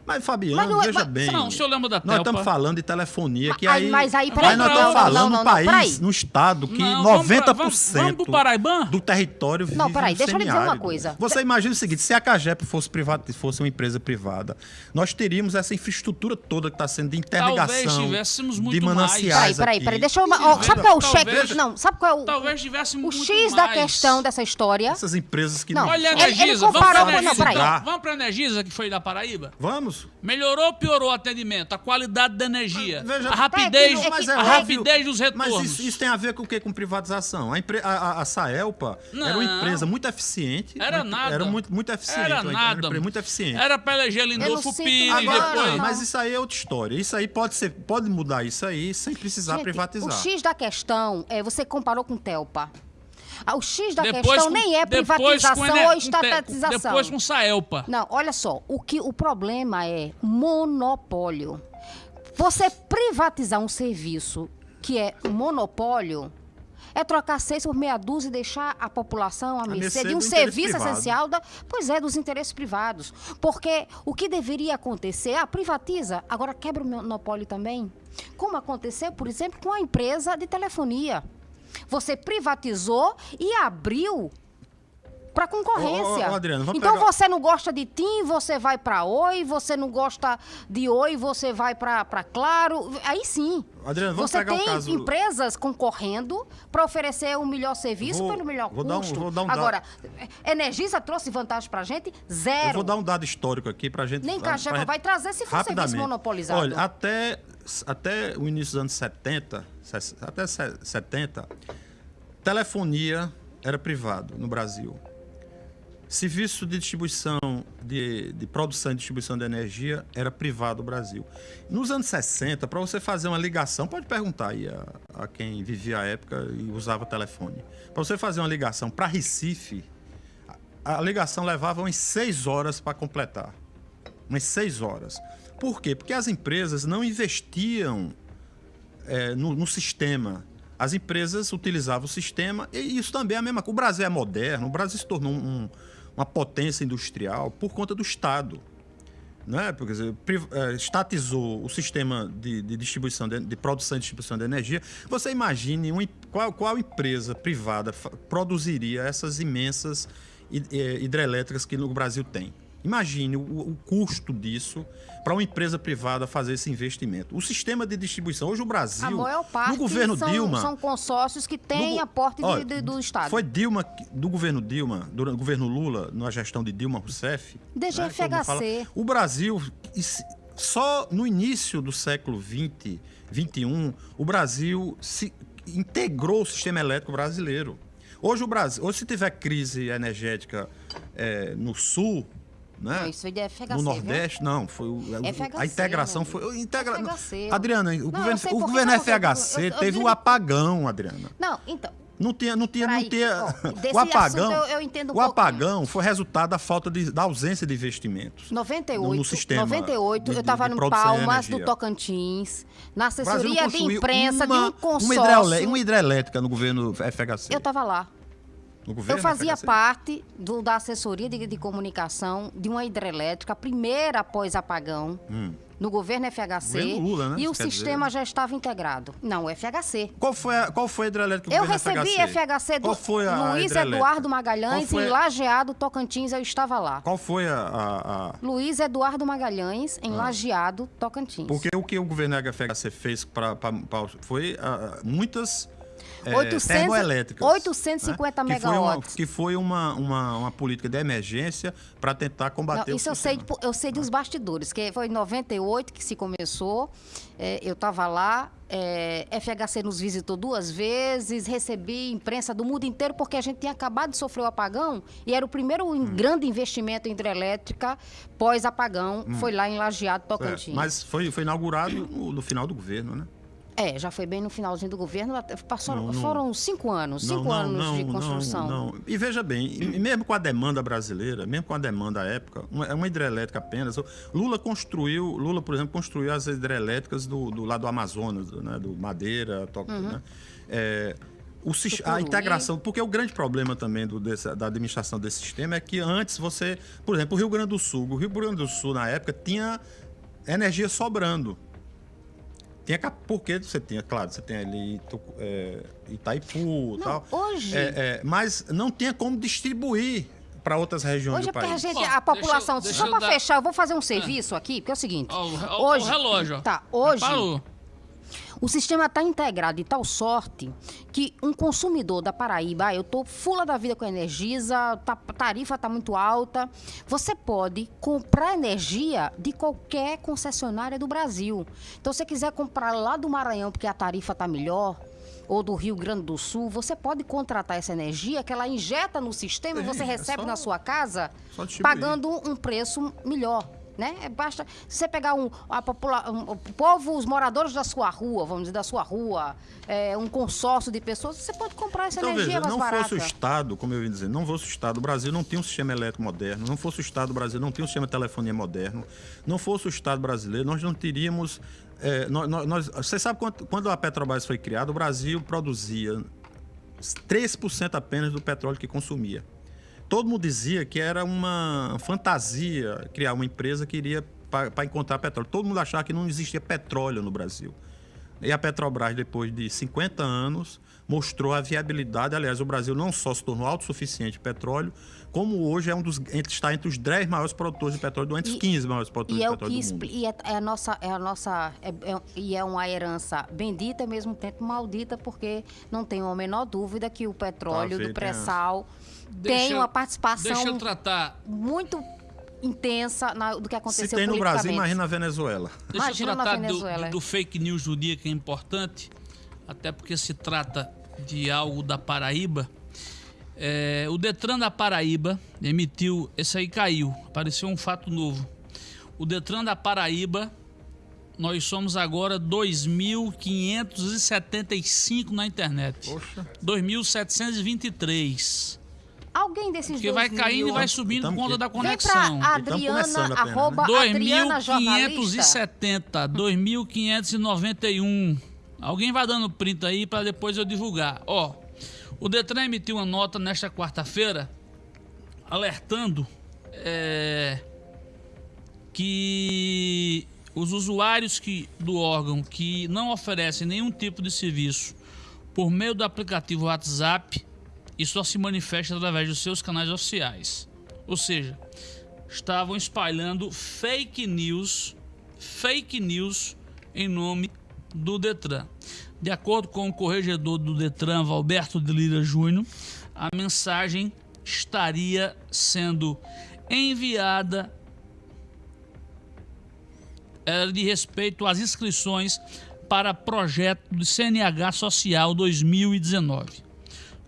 Mas Fabiano, Mas não é- veja mas- bem. Não, o senhor lembra da Nós estamos falando de telefonia que Mas- aí mas aí, peraí, mas nós estamos falando não, num não, país, num estado que Não, vamos pra- 90% vamos- vamos do território vive Não, peraí, deixa eu lhe dizer uma coisa. Você imagina o seguinte, se a Cagepa fosse privada, fosse uma empresa privada, nós teríamos essa infraestrutura toda que está sendo de interligação, Talvez tivéssemos de muito mais. mananciais Peraí, peraí, deixa eu. ó, sabe qual é o Talvez- cheque? Não, sabe qual é o. Talvez tivéssemos O X da questão dessa história. Essas empresas que Não. Olha a Energisa, vamos Energisa. peraí. então. Energisa, que foi da Paraíba? Vamos? Melhorou ou piorou o atendimento? A qualidade da energia? Veja- a rapidez, É Mas é é a óbvio. rapidez dos retornos? Mas isso, isso tem a ver com o quê? Com privatização. A, empre- a, a- a Saelpa era Não. uma empresa muito eficiente. Era muito- nada. Era muito, muito eficiente. Era uma nada. empresa muito eficiente. Era pra eleger Lindolfo Pires. Agora, depois... mas isso aí é outra história. Isso aí pode ser, pode mudar isso aí sem precisar Gente, privatizar. O X da questão é você comparou com Telpa. O X da Depois questão com- nem é privatização Ener- ou estatização. Depois com Saelpa. Não, olha só, o que o problema é monopólio. Você privatizar um serviço que é monopólio é trocar seis por meia dúzia e deixar a população à mercê de um serviço privado. essencial, da, pois é, dos interesses privados. Porque o que deveria acontecer, ah, privatiza, agora quebra o monopólio também. Como aconteceu, por exemplo, com a empresa de telefonia. Você privatizou e abriu para concorrência. Ô, ô, Adriano, então pegar- você não gosta de TIM, você vai para Oi, você não gosta de Oi, você vai para Claro. Aí sim. Adriano, vamos você pegar tem caso- empresas concorrendo para oferecer o melhor serviço Vou- pelo melhor vou dar um- custo. vou dar um dado. Agora, Energisa trouxe vantagem para gente? Zero. Eu vou dar um dado histórico aqui pra gente. Nem Caixepa gente- vai trazer se for serviço monopolizado. Olha, até, até o início dos anos 70, ses- até se- 70, telefonia era privado no Brasil. Serviço de distribuição, de, de produção e distribuição de energia era privado no Brasil. Nos anos 60, para você fazer uma ligação, pode perguntar aí a, a quem vivia a época e usava telefone. Para você fazer uma ligação para Recife, a, a ligação levava umas seis horas para completar. Umas seis horas. Por quê? Porque as empresas não investiam é, no, no sistema. As empresas utilizavam o sistema e isso também é a mesma coisa. O Brasil é moderno, o Brasil se tornou um- uma potência industrial por conta do Estado. né? Porque, quer eh, estatizou o sistema de, de distribuição, de, de produção e distribuição de energia. Você imagine um, qual, qual empresa privada produziria essas imensas eh, hidrelétricas que no Brasil tem? Imagine o, o custo disso para uma empresa privada fazer esse investimento. O sistema de distribuição, hoje o Brasil, A maior parte no governo são, Dilma, são consórcios que têm no aporte de- Ó, de- do Estado. Foi Dilma, do governo Dilma, durante o governo Lula, na gestão de Dilma Rousseff. DGFHC. mundo fala, o Brasil, só no início do século XX, XXI, o Brasil se integrou o sistema elétrico brasileiro. Hoje o Brasil, hoje se tiver crise energética eh, no sul, né? Não, isso de FHC, no viu? Nordeste, não, foi o- o- FHC, a integração amigo. foi integra... FHC. Adriana, o Não, eu governo, o governo que eu tô- FHC eu- eu teve o apagão, Adriana. Não, então. Não tinha, não tinha, não tinha. ó, o apagão, eu- eu entendo um o pouco. apagão foi resultado da falta de, da ausência de investimentos. 98, No- no sistema 98 de- eu estava no Palmas, do Tocantins, na assessoria de imprensa uma, de um uma, consórcio. hidreolé- uma hidrelétrica no governo FHC. Eu estava lá. No governo Eu fazia FHC. parte do- da assessoria de, de comunicação de uma hidrelétrica, a primeira após apagão, no governo FHC. Hum. Governo Lula, né? E o quer sistema dizer- já estava integrado. Não, o FHC. Qual foi a, qual foi a hidrelétrica do Eu governo recebi FHC? FHC do Qual foi a Luiz? Eduardo Magalhães, foi em a- Lajeado, Tocantins, eu estava lá. Qual foi a, a- a- Luiz Eduardo Magalhães, Ah. em Lajeado, Tocantins. Porque o que o governo FHC fez para foi ah, muitas é, 800 termoelétricas. 850 Que foi uma, megawatts. que foi uma, uma, uma política de emergência para tentar combater Não, o isso eu sei, eu sei dos bastidores, que foi em 98 que se começou. é, eu estava lá, é, FHC nos visitou duas vezes, recebi imprensa do mundo inteiro, porque a gente tinha acabado de sofrer o apagão e era o primeiro Hum. grande investimento em hidrelétrica pós-apagão, foi lá em Lajeado, É, Tocantins. mas foi, foi inaugurado no, no final do governo, né? É, já foi bem no finalzinho do governo, Não, não- foram cinco anos, cinco anos de construção. Não, não. E veja bem, mesmo com a demanda brasileira, mesmo com a demanda à época, uma, é uma hidrelétrica apenas. Lula construiu, Lula, por exemplo, construiu as hidrelétricas do, do lado do Amazonas, do, né, do Madeira, to, Uhum. né? É, o a Tucuruí. integração, porque o grande problema também do, desse- da administração desse sistema é que antes você, por exemplo, o Rio Grande do Sul, o Rio Grande do Sul na época tinha energia sobrando. Tinha, cap- porque você tinha, claro, você tem ali é, Itaipu e Não, tal. hoje- É, é, mas não tinha como distribuir para outras regiões Hoje é do porque a país. gente, a população, deixa eu- só deixa eu para dar- fechar, eu vou fazer um serviço aqui, porque é o seguinte. Ó, o- hoje, o relógio. ó. Tá, hoje Parou. O sistema está integrado de tal sorte que um consumidor da Paraíba, ah, eu tô fula da vida com a Energisa, tá- a tarifa tá muito alta, você pode comprar energia de qualquer concessionária do Brasil. Então, se você quiser comprar lá do Maranhão porque a tarifa tá melhor, ou do Rio Grande do Sul, você pode contratar essa energia que ela injeta no sistema e você é recebe só- na sua casa distribuir. pagando um preço melhor. Né? É, Basta se você pegar um, a popula um- o povo, os moradores da sua rua, vamos dizer, da sua rua, é, um consórcio de pessoas, você pode comprar essa Então, energia veja, mais não barata. fosse o Estado, como eu ia dizer, não fosse o Estado, o Brasil não tinha um sistema elétrico moderno, não fosse o Estado, o Brasil não tinha um sistema de telefonia moderno, não fosse o Estado brasileiro, nós não teríamos. é, nós, nós- você sabe quanto, quando a Petrobras foi criada, o Brasil produzia 3% apenas do petróleo que consumia. Todo mundo dizia que era uma fantasia criar uma empresa que iria para encontrar petróleo. Todo mundo achava que não existia petróleo no Brasil. E a Petrobras, depois de 50 anos, mostrou a viabilidade. Aliás, o Brasil não só se tornou autossuficiente de petróleo, como hoje é um dos, está entre os 10 maiores produtores de petróleo, entre os E- 15 maiores produtores E é de o petróleo que do mundo. e é, é a nossa, é a nossa é- é- e é uma herança bendita e ao mesmo tempo maldita, porque não tenho a menor dúvida que o petróleo Tá do pré-sal tem uma participação Deixa eu tratar. muito intensa na- do que aconteceu Se tem no Brasil, imagina na Venezuela. Deixa Imagina eu na tratar do, Venezuela. do- do fake news do dia, que é importante, até porque se trata de algo da Paraíba. É, o Detran da Paraíba emitiu. Esse aí caiu, apareceu um fato novo. O Detran da Paraíba, nós somos agora 2.575 na internet. Poxa. 2.723. Alguém desses Porque dois vai caindo e vai mil- subindo por conta da Vem conexão. pra Então, começando Adriana, né? arroba Adriana Jornalista. 2.570, 2.591. Alguém vai dando print aí para depois eu divulgar. Ó, o Detran emitiu uma nota nesta quarta-feira alertando é, que os usuários que, do órgão que não oferecem nenhum tipo de serviço por meio do aplicativo WhatsApp e só se manifesta através dos seus canais oficiais. Ou seja, estavam espalhando fake news, fake news em nome do Detran. De acordo com o corregedor do Detran, Valberto de Lira Júnior, a mensagem estaria sendo enviada era de respeito às inscrições para projeto do CNH Social 2019.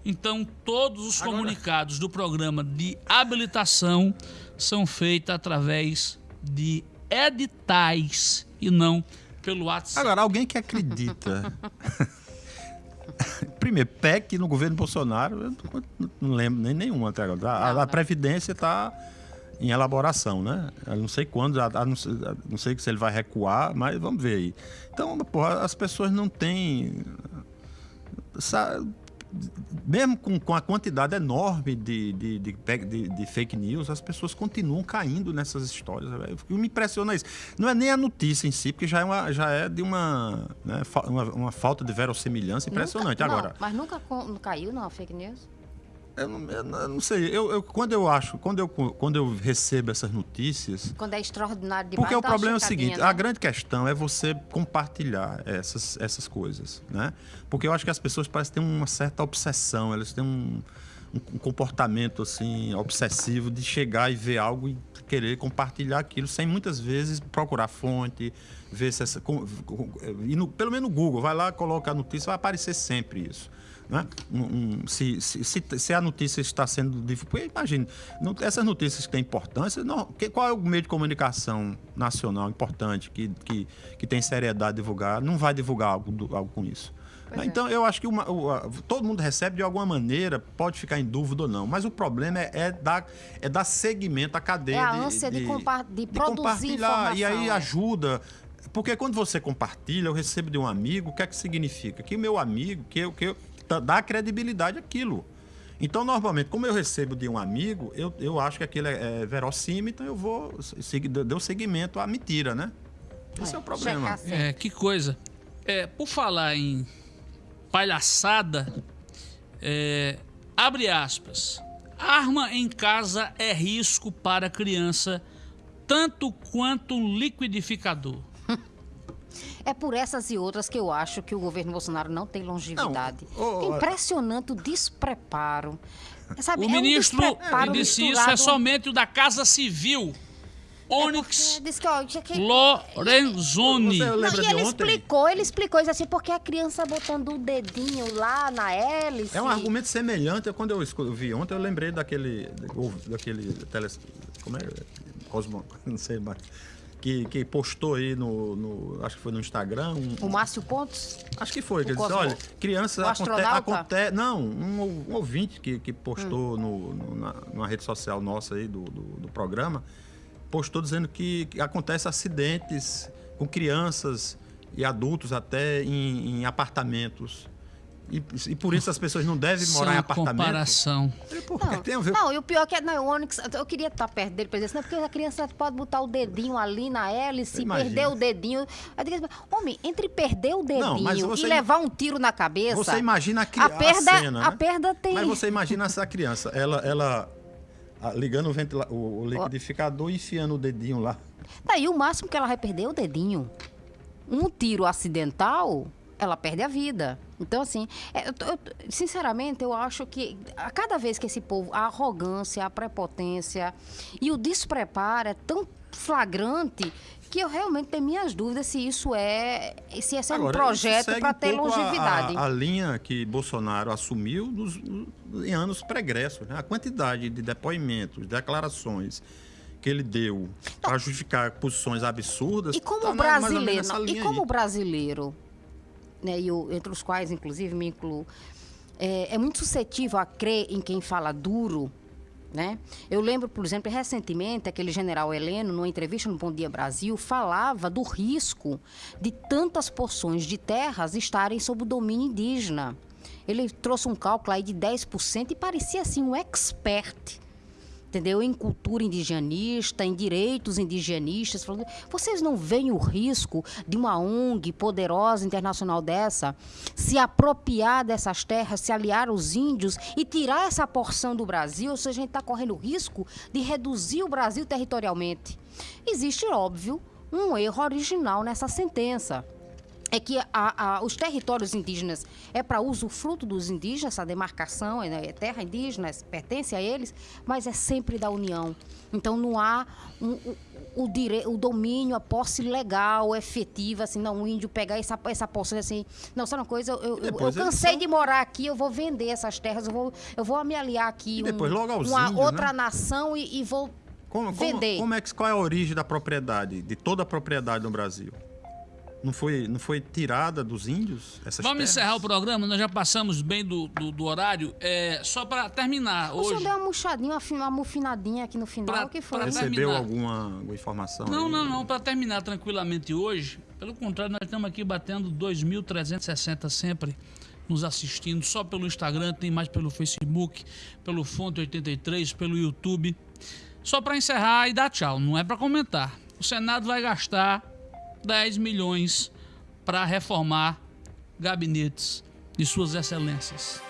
Então, todos os Agora- comunicados do programa de habilitação são feitos através de editais e não pelo WhatsApp. Agora, alguém que acredita. Primeiro, PEC no governo Bolsonaro, eu não- não lembro nem nenhuma até agora. A, a Não. Previdência está em elaboração, né? Eu não sei quando, a- a- não, sei, a- não sei se ele vai recuar, mas vamos ver aí. Então, porra, as pessoas não têm. sa- mesmo com, com a quantidade enorme de, de, de, de- de fake news, as pessoas continuam caindo nessas histórias. que me impressiona é isso. Não é nem a notícia em si, porque já é, uma, já é de uma, né, uma, uma falta de verossimilhança impressionante. Nunca- Agora, Não, mas nunca caiu, não, fake news? Eu não, eu não- sei, eu, eu- quando eu acho, quando eu, quando eu recebo essas notícias, Quando é extraordinário demais, porque o uma problema é o seguinte, né? a grande questão é você compartilhar essas, essas coisas, né? Porque eu acho que as pessoas parecem ter uma certa obsessão, elas têm um, um- um comportamento assim obsessivo de chegar e ver algo e querer compartilhar aquilo sem muitas vezes procurar fonte, ver se essa com- com- e no- pelo menos no Google, vai lá, coloca a notícia, vai aparecer sempre isso. Né? Um- um- se, se, se, se a notícia está sendo divulgada, imagine, não- essas notícias que têm importância, não, que- qual é o meio de comunicação nacional importante que, que, que tem seriedade de divulgar, não vai divulgar algo, algo com isso. Pois é. Então, eu acho que uma- o- a- todo mundo recebe de alguma maneira, pode ficar em dúvida ou não, mas o problema é, é dar, é dar segmento à cadeia É a de, ânsia de compa- de produzir compartilhar. E aí informação, é. ajuda. Porque quando você compartilha, eu recebo de um amigo, o que é que significa? Que o meu amigo, que eu, que eu tá- dá credibilidade àquilo. Então, normalmente, como eu recebo de um amigo, eu, eu acho que aquilo é, é verossímil, então eu vou seguir, deu seguimento à mentira, né? Esse é, o problema. É, que coisa. É, por falar em palhaçada, é, abre aspas. Arma em casa é risco para criança, tanto quanto um liquidificador. É por essas e outras que eu acho que o governo Bolsonaro não tem longevidade. Não, é ô, impressionante o despreparo. Sabe, O é um ministro despreparo disse isso é somente o da Casa Civil. É Onyx porque diz que, Lorenzoni. Não, e ele explicou, ele explicou isso assim, porque a criança botando o dedinho lá na hélice. É um argumento semelhante. Quando eu vi ontem, eu lembrei daquele. daquele tele, como é? Cosmo, não sei mais. Que, que postou aí no, no- Acho que foi no Instagram. um- O Márcio Pontos. Acho que foi, que ele disse, olha, crianças o aconte, Não, um, um ouvinte que, que postou no, no- na, numa rede social nossa aí do, do, do programa, postou dizendo que, que acontece acidentes com crianças e adultos até em, em apartamentos. E, e por isso as pessoas não devem morar em apartamento. comparação. Porque Não, tem a ver. não, e o pior é que não, o Onyx, eu queria estar perto dele pra dizer assim, não, porque a criança pode botar o dedinho ali na hélice, perder o dedinho. Digo homem, entre perder o dedinho Não, mas você- e levar um tiro na cabeça. Você imagina a, cri- a perda, a cena, a né? perda tem. Mas você imagina essa criança, ela, ela ligando o, ventila- o, o liquidificador e enfiando o dedinho lá. Daí o máximo que ela vai perder é o dedinho. Um tiro acidental, ela perde a vida. Então, assim, é, eu eu- sinceramente, eu acho que a cada vez que esse povo, a arrogância, a prepotência e o despreparo é tão flagrante que eu realmente tenho minhas dúvidas se isso é. se esse é um Agora, projeto para um ter longevidade. A, a linha que Bolsonaro assumiu nos- em anos pregressos. Né? A quantidade de depoimentos, declarações que ele deu para justificar posições absurdas. E como tá brasileiro, e como aí. o brasileiro, né, e eu- entre os quais inclusive me incluo, é, é muito suscetível a crer em quem fala duro, né? Eu lembro, por exemplo, recentemente aquele general Heleno, numa entrevista no Bom Dia Brasil, falava do risco de tantas porções de terras estarem sob o domínio indígena. Ele trouxe um cálculo aí de 10% e parecia assim um expert entendeu? Em cultura indigenista, em direitos indigenistas, vocês não veem o risco de uma ONG poderosa internacional dessa se apropriar dessas terras, se aliar aos índios e tirar essa porção do Brasil? Ou seja, a gente está correndo o risco de reduzir o Brasil territorialmente. Existe, óbvio, um erro original nessa sentença é que a- a- os territórios indígenas é para uso fruto dos indígenas, essa demarcação é, é terra indígena, pertence a eles, mas é sempre da União. Então não há um- o, o, dire, o domínio, a posse legal, efetiva, assim, não, o índio pegar essa, essa posse assim. Não, sabe uma coisa, eu, eu, eu, cansei são- de morar aqui, eu vou vender essas terras, eu vou, eu vou me aliar aqui aos uma índios, outra né? nação e, e vou Como, como, vender. como é que, qual é a origem da propriedade, de toda a propriedade no Brasil? Não foi, não foi tirada dos índios? Essas Vamos terras? encerrar o programa, nós já passamos bem do, do, do horário. É, só para terminar, O senhor hoje. deu uma murchadinha, uma, fi- uma mufinadinha aqui no final, Pra- o que foi? Recebeu alguma, alguma informação? Não, aí? não, não, para terminar tranquilamente hoje, pelo contrário, nós estamos aqui batendo 2.360 sempre nos assistindo, só pelo Instagram, tem mais pelo Facebook, pelo Fonte 83, pelo YouTube. Só para encerrar e dar tchau, não é para comentar. O Senado vai gastar 10 milhões para reformar gabinetes de suas excelências.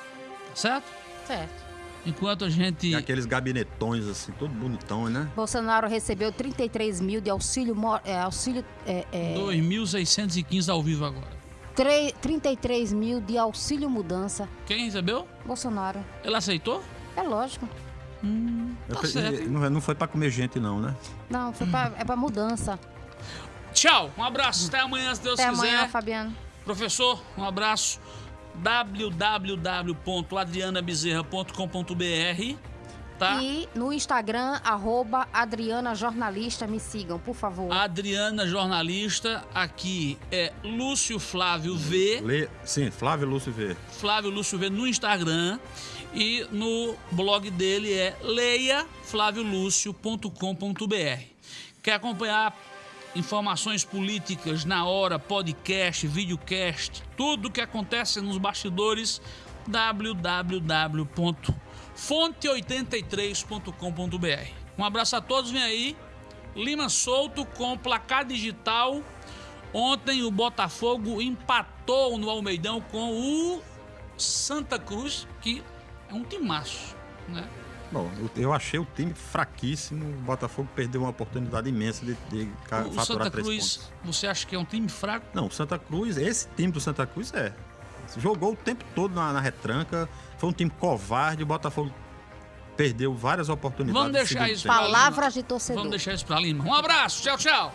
Tá certo? Certo. Enquanto a gente E aqueles gabinetões assim, todo bonitão, né? Bolsonaro recebeu 33 mil de auxílio, é, auxílio é, é, 2.615 ao vivo agora. tre- 33 mil de auxílio mudança. Quem recebeu? Bolsonaro. Ele aceitou? É lógico. Eu Tá pe- certo. não, não foi pra comer gente, não, né? Não, foi pra, é pra mudança. Tchau, um abraço, até amanhã, se Deus Até quiser. amanhã, Fabiano. Professor, um abraço. www.adrianabezerra.com.br tá? E no Instagram, arroba Adriana Jornalista, me sigam, por favor. Adriana Jornalista, aqui é Lúcio Flávio V, Lê, sim, Flávio Lúcio V. Flávio Lúcio V no Instagram e no blog dele é leiaflaviolucio.com.br. Quer acompanhar informações políticas na hora, podcast, videocast, tudo que acontece nos bastidores www.fonte83.com.br. Um abraço a todos, vem aí. Lima Solto com placar digital. Ontem o Botafogo empatou no Almeidão com o Santa Cruz, que é um timaço, né? Bom, eu, eu achei o time fraquíssimo. O Botafogo perdeu uma oportunidade imensa de, de O faturar Santa três Cruz, pontos. você acha que é um time fraco? Não, o Santa Cruz, esse time do Santa Cruz é. Jogou o tempo todo na, na retranca. Foi um time covarde. O Botafogo perdeu várias oportunidades. Vamos deixar isso Palavras de torcedor. Vamos deixar isso pra Lima. Um abraço, tchau, tchau.